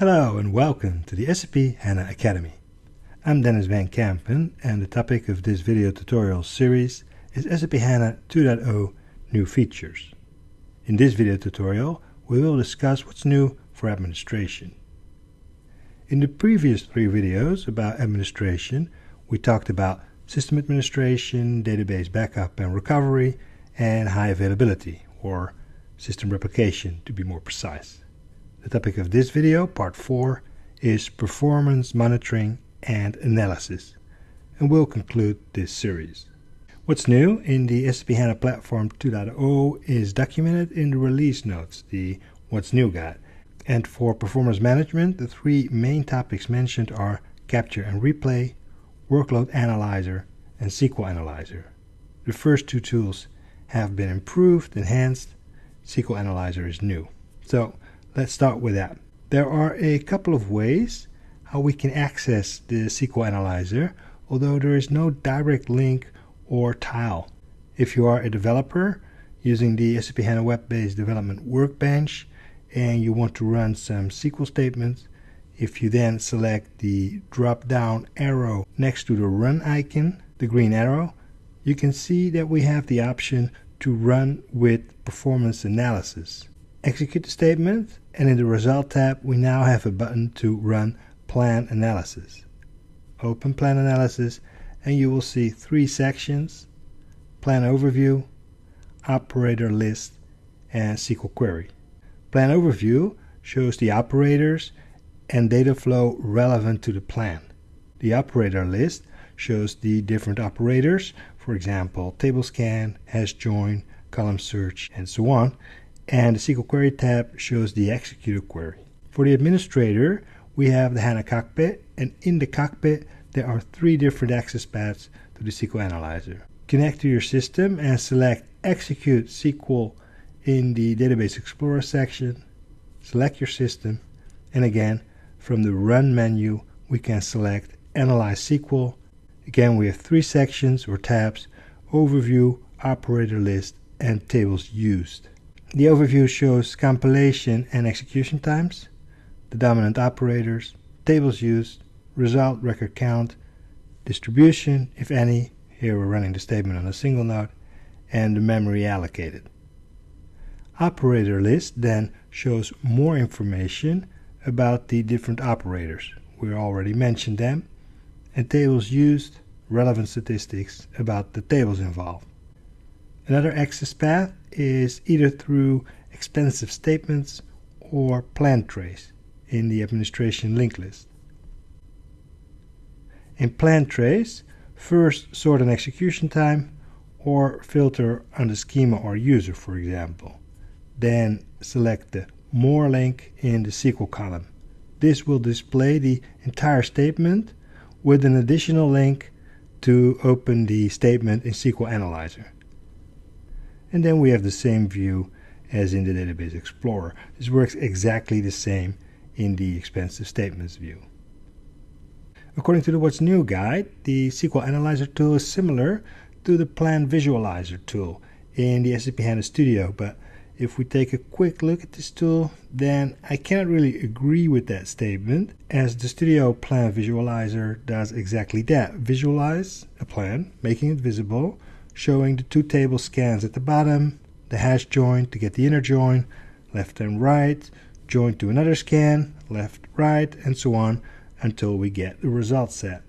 Hello and welcome to the SAP HANA Academy. I'm Denys van Kempen and the topic of this video tutorial series is SAP HANA 2.0 New Features. In this video tutorial we will discuss what's new for administration. In the previous three videos about administration we talked about system administration, database backup and recovery, and high availability or system replication to be more precise. The topic of this video, part 4, is performance monitoring and analysis, and we'll conclude this series. What's new in the SAP HANA Platform 2.0 is documented in the release notes, the What's New guide. And for performance management, the three main topics mentioned are Capture and Replay, Workload Analyzer, and SQL Analyzer. The first two tools have been improved, enhanced. SQL Analyzer is new. So Let's start with that. There are a couple of ways how we can access the SQL Analyzer, although there is no direct link or tile. If you are a developer using the SAP HANA Web-based Development Workbench and you want to run some SQL statements, if you then select the drop-down arrow next to the Run icon, the green arrow, you can see that we have the option to run with performance analysis execute the statement and in the result tab we now have a button to run plan analysis. Open plan analysis and you will see three sections, plan overview, operator list and SQL query. Plan overview shows the operators and data flow relevant to the plan. The operator list shows the different operators, for example, table scan, hash join, column search, and so on, and the SQL Query tab shows the executed query. For the administrator, we have the HANA Cockpit, and in the cockpit, there are three different access paths to the SQL Analyzer. Connect to your system and select Execute SQL in the Database Explorer section. Select your system, and again, from the Run menu, we can select Analyze SQL. Again, we have three sections or tabs, Overview, Operator List, and Tables Used. The overview shows compilation and execution times, the dominant operators, tables used, result record count, distribution, if any, here we're running the statement on a single node, and the memory allocated. Operator list then shows more information about the different operators. We already mentioned them. And tables used, relevant statistics about the tables involved. Another access path is either through expensive statements or plan trace in the administration link list. In plan trace, first sort an execution time or filter on the schema or user, for example. Then select the More link in the SQL column. This will display the entire statement with an additional link to open the statement in SQL Analyzer. And then we have the same view as in the Database Explorer. This works exactly the same in the expensive statements view. According to the What's New guide, the SQL Analyzer tool is similar to the Plan Visualizer tool in the SAP HANA Studio, but if we take a quick look at this tool, then I cannot really agree with that statement, as the Studio Plan Visualizer does exactly that. Visualize a plan, making it visible, showing the two table scans at the bottom, the hash join to get the inner join, left and right, join to another scan, left, right, and so on until we get the result set.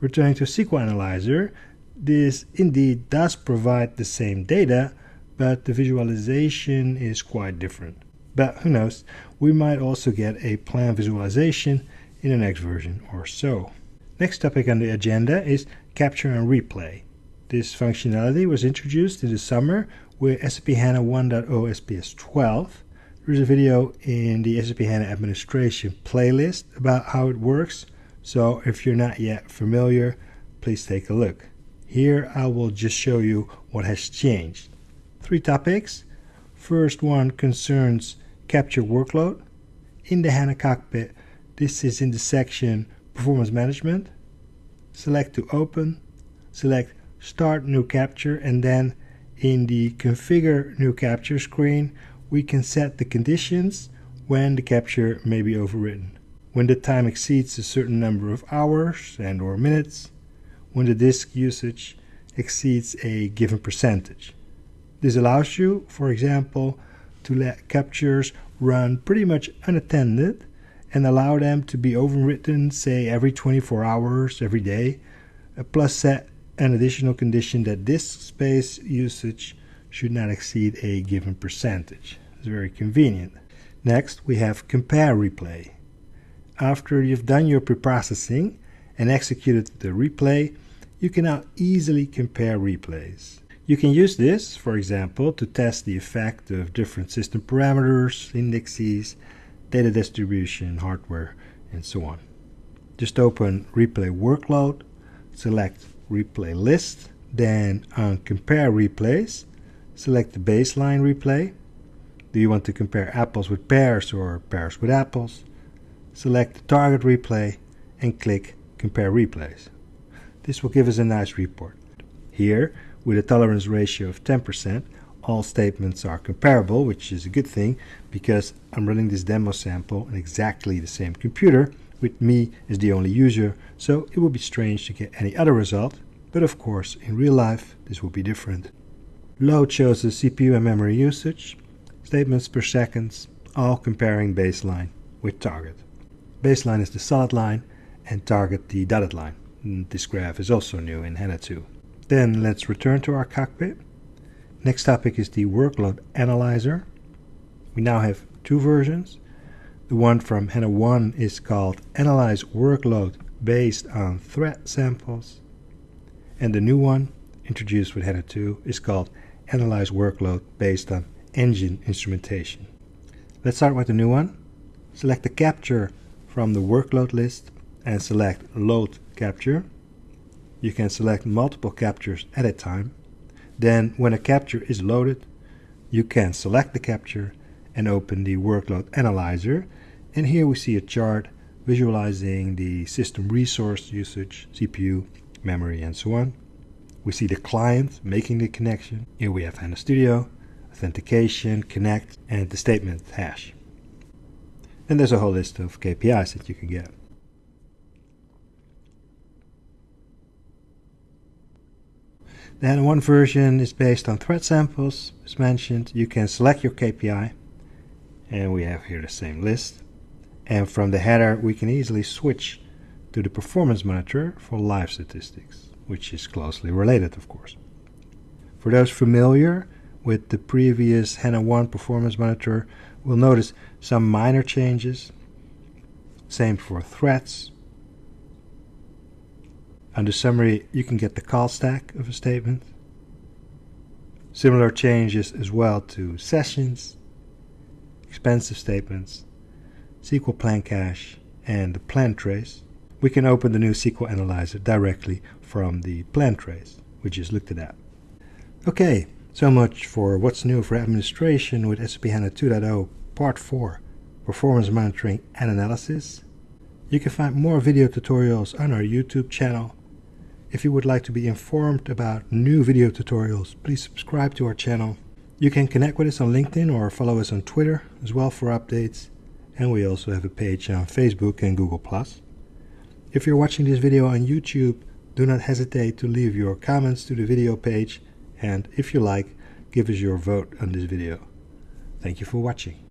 Returning to SQL Analyzer, this indeed does provide the same data, but the visualization is quite different. But who knows, we might also get a plan visualization in the next version or so. Next topic on the agenda is capture and replay. This functionality was introduced in the summer with SAP HANA 1.0 SPS 12. There's a video in the SAP HANA administration playlist about how it works, so if you're not yet familiar, please take a look. Here I will just show you what has changed. Three topics. First one concerns capture workload. In the HANA cockpit, this is in the section Performance Management. Select to open, select start new capture and then in the configure new capture screen we can set the conditions when the capture may be overwritten. when the time exceeds a certain number of hours and or minutes, when the disk usage exceeds a given percentage. This allows you, for example, to let captures run pretty much unattended and allow them to be overwritten, say, every 24 hours, every day, uh, plus set an additional condition that disk space usage should not exceed a given percentage. It's very convenient. Next, we have compare replay. After you've done your preprocessing and executed the replay, you can now easily compare replays. You can use this, for example, to test the effect of different system parameters, indexes, data distribution, hardware, and so on. Just open Replay Workload, select Replay List, then on Compare Replays, select the baseline replay. Do you want to compare apples with pears or pears with apples? Select the target replay and click Compare Replays. This will give us a nice report. Here, with a tolerance ratio of 10%, all statements are comparable, which is a good thing because I'm running this demo sample on exactly the same computer with me as the only user, so it would be strange to get any other result, but of course in real life this would be different. Load shows the CPU and memory usage, statements per second, all comparing baseline with target. Baseline is the solid line and target the dotted line. Mm, this graph is also new in HANA 2. Then let's return to our cockpit. Next topic is the workload analyzer. We now have two versions. The one from HANA 1 is called Analyze Workload based on thread samples. And the new one, introduced with HANA 2, is called Analyze Workload based on engine instrumentation. Let's start with the new one. Select the capture from the workload list and select Load Capture. You can select multiple captures at a time. Then, when a capture is loaded, you can select the capture and open the workload analyzer. And here we see a chart visualizing the system resource usage, CPU, memory, and so on. We see the client making the connection. Here we have HANA Studio, authentication, connect, and the statement hash. And there's a whole list of KPIs that you can get. Then one version is based on thread samples, as mentioned. You can select your KPI, and we have here the same list. And from the header, we can easily switch to the performance monitor for live statistics, which is closely related, of course. For those familiar with the previous HANA 1 performance monitor, we'll notice some minor changes. Same for threads, under summary, you can get the call stack of a statement. Similar changes as well to sessions, expensive statements, SQL plan cache, and the plan trace. We can open the new SQL Analyzer directly from the plan trace, we just looked at. Okay, so much for what's new for administration with SAP HANA 2.0 Part 4, Performance Monitoring and Analysis. You can find more video tutorials on our YouTube channel if you would like to be informed about new video tutorials, please subscribe to our channel. You can connect with us on LinkedIn or follow us on Twitter as well for updates. And we also have a page on Facebook and Google+. If you're watching this video on YouTube, do not hesitate to leave your comments to the video page and if you like, give us your vote on this video. Thank you for watching.